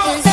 Come.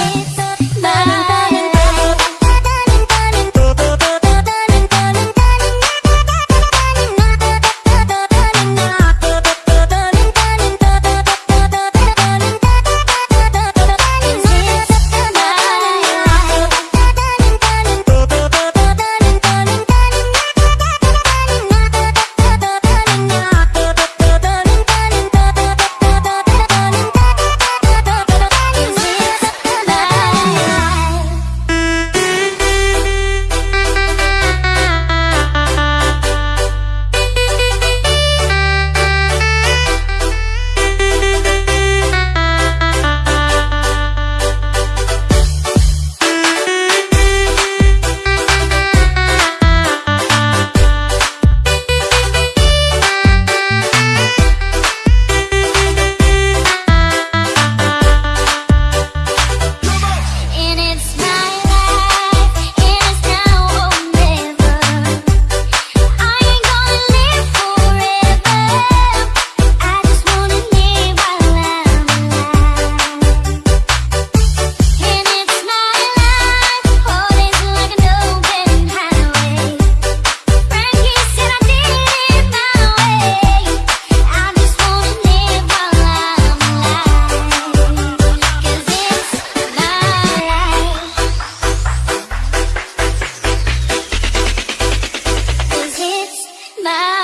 nah.